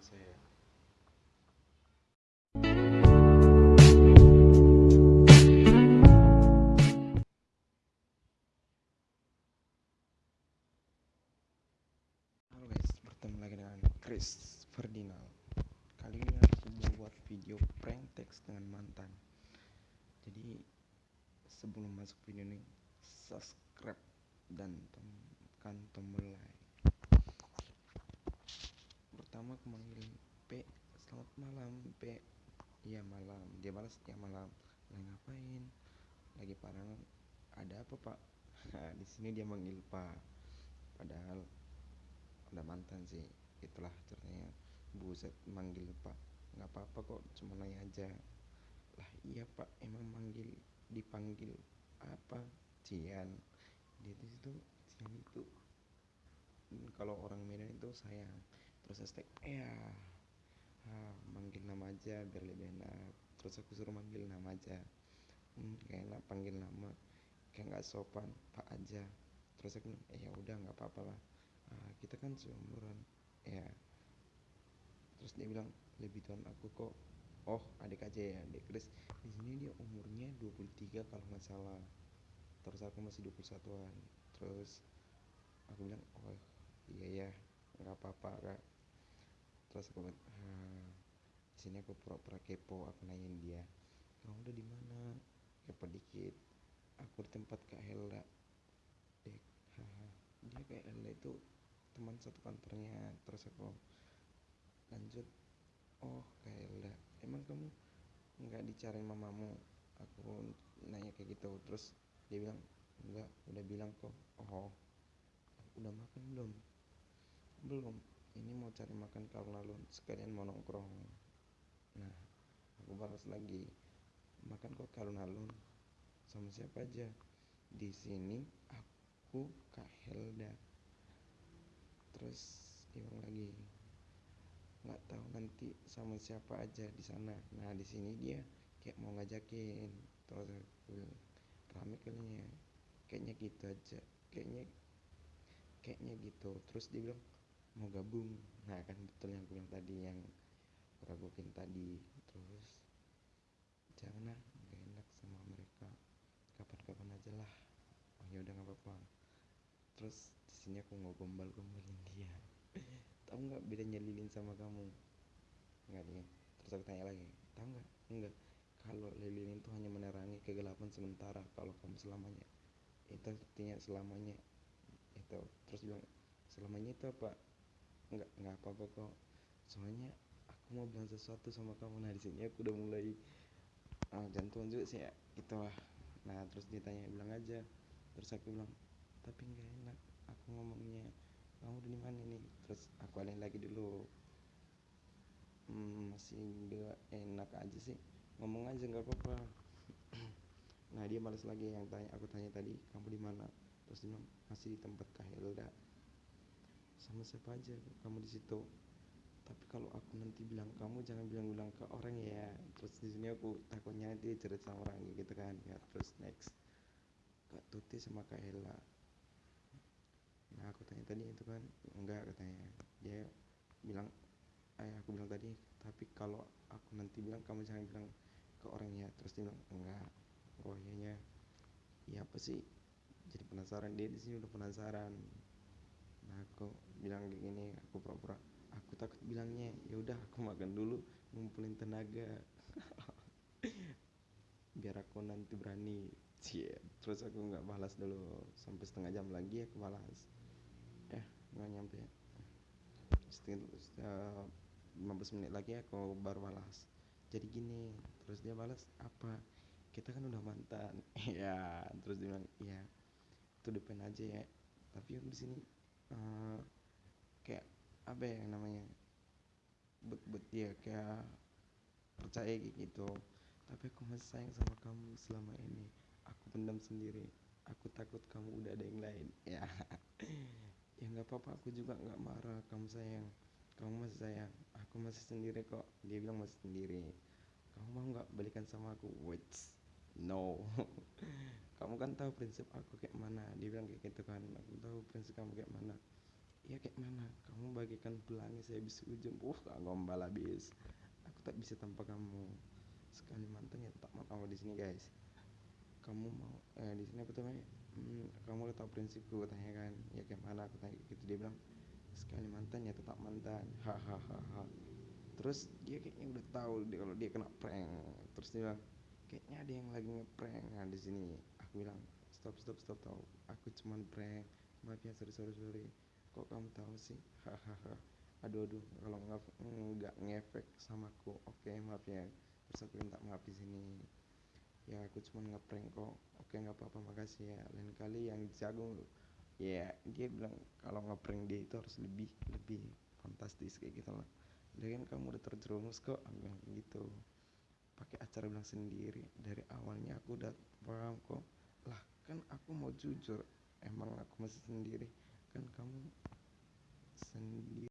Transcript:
saya. Halo guys, bertemu lagi dengan Chris Ferdinand. Kali ini aku mau buat video prank text dengan mantan. Jadi sebelum masuk video ini subscribe dan tekan tombol like Pertama aku manggil P Selamat malam P. Iya malam. Dia balas ya malam. Lagi ngapain? Lagi parang Ada apa pak? Di sini dia manggil pak. Padahal udah mantan sih. Itulah ceritanya buset manggil pak. Nggak apa-apa kok cuma nanya aja. Lah iya pak. Emang manggil dipanggil apa? Cian. Dia di situ Cian itu. Kalau orang Medan itu sayang terus hashtag ya ah, manggil nama aja biar lebih enak. Terus aku suruh manggil nama aja. Hmm, kayak enak panggil nama. Kayak nggak sopan pak aja. Terus aku eh ya udah nggak apa-apa lah. Uh, kita kan seumuran. Ya terus dia bilang lebih tua aku kok. Oh adik aja ya adik Chris di sini dia umurnya 23 kalau nggak salah. Terus aku masih 21an terus aku bilang oh iya ya nggak apa-apa kak terus aku di sini aku pura-pura kepo aku nanyain dia kamu udah di mana? Kepo dikit aku di tempat kak Helda. Dek dia kayak Helda itu teman satu kantornya. Terus aku lanjut oh kayak udah emang kamu nggak dicariin mamamu? Aku nanya kayak gitu. Terus dia bilang enggak udah bilang kok oh udah makan belum? Belum ini mau cari makan kalau lalu sekalian mau nongkrong. Nah aku balas lagi makan kok kalau alun sama siapa aja? Di sini aku Kak Helda. Terus diulang lagi nggak tahu nanti sama siapa aja di sana. Nah di sini dia kayak mau ngajakin terus aku rame kayaknya kayaknya gitu aja kayaknya kayaknya gitu. Terus dia bilang mau gabung. Nah kan betul yang aku bilang tadi yang ragukin tadi. Terus janganlah gak enak sama mereka. Kapan-kapan aja lah. Oh ya udah nggak apa-apa. Terus di sini aku mau gombal-gombalin dia. Tahu nggak bedanya lilin sama kamu? Nggak nih. Terus aku tanya lagi tahu nggak? Enggak. Kalau lilin itu hanya menerangi kegelapan sementara kalau kamu selamanya. Itu artinya selamanya. Itu. Terus bilang selamanya itu apa nggak nggak apa apa kok. Soalnya aku mau bilang sesuatu sama kamu. Nah di sini aku udah mulai ah, jantung juga sih ya. Itulah nah terus ditanya bilang aja. Terus aku bilang tapi nggak enak aku ngomongnya. Kamu di mana nih? Terus aku alih lagi dulu. Hmm, masih nggak enak aja sih. Ngomong aja nggak apa-apa. Nah dia malas lagi yang tanya aku tanya tadi kamu di mana? Terus dia bilang masih di tempat Kak Hilda sama siapa aja kamu di situ. Tapi kalau aku nanti bilang kamu jangan bilang-bilang ke orang ya. Terus di sini aku takutnya dia cerita sama orang gitu kan. Ya terus next. Kak Tuti sama Kak Hela. Nah aku tanya tadi itu kan enggak katanya. Dia bilang eh aku bilang tadi tapi kalau aku nanti bilang kamu jangan bilang ke orangnya terus dia bilang enggak. Oh iya iya. Apa sih? Jadi penasaran. Dia di sini udah penasaran nah aku bilang kayak gini aku pura-pura aku takut bilangnya. Ya udah aku makan dulu ngumpulin tenaga. Biar aku nanti berani. Cie terus aku nggak balas dulu. Sampai setengah jam lagi aku balas. Eh nggak nyampe. Setengah 15 menit lagi aku baru balas. Jadi gini terus dia balas apa? Kita kan udah mantan. Ya terus dia bilang iya itu depan aja ya. Tapi di sini uh, kayak apa ya namanya bet bet ya kayak percaya gitu. Tapi aku masih sayang sama kamu selama ini. Aku pendam sendiri. Aku takut kamu udah ada yang lain. Ya ya nggak apa-apa. Aku juga nggak marah. Kamu sayang. Kamu masih sayang. Aku masih sendiri kok. Dia bilang masih sendiri. Kamu mau nggak balikan sama aku? Wait no kamu kan tahu prinsip aku kayak mana. Dia bilang kayak gitu kan. Aku tahu prinsip kamu kayak mana. Ya kayak mana? Kamu bagikan pelangi saya habis ujung. Uh gombal habis. Aku tak bisa tanpa kamu. Sekali mantan ya tak mau di sini guys. Kamu mau eh di sini apa namanya? Hmm, kamu udah tahu prinsipku tanya kan. Ya kayak mana? Aku tanya gitu. Dia bilang sekali mantan. Ya tetap mantan hahaha terus dia kayaknya udah tahu dia kalau dia kena prank. Terus dia bilang kayaknya ada yang lagi ngeprank nah di sini bilang stop stop stop tahu aku cuman prank. Maaf ya sorry sorry sorry. Kok kamu tahu sih? Hahaha. Aduh aduh. Kalau nggak ngefek sama aku oke okay, maaf ya terus aku minta maaf di sini. Ya aku cuma ngeprank kok. Oke nggak apa-apa. Makasih ya. Lain kali yang jago ya dia bilang kalau ngeprank dia itu harus lebih lebih fantastis kayak gitu lah. Kan kamu udah terjerumus kok. Aku bilang gitu. Pakai acara bilang sendiri. Dari awalnya aku udah paham kok lah kan aku mau jujur. Emang aku masih sendiri. Kan kamu sendiri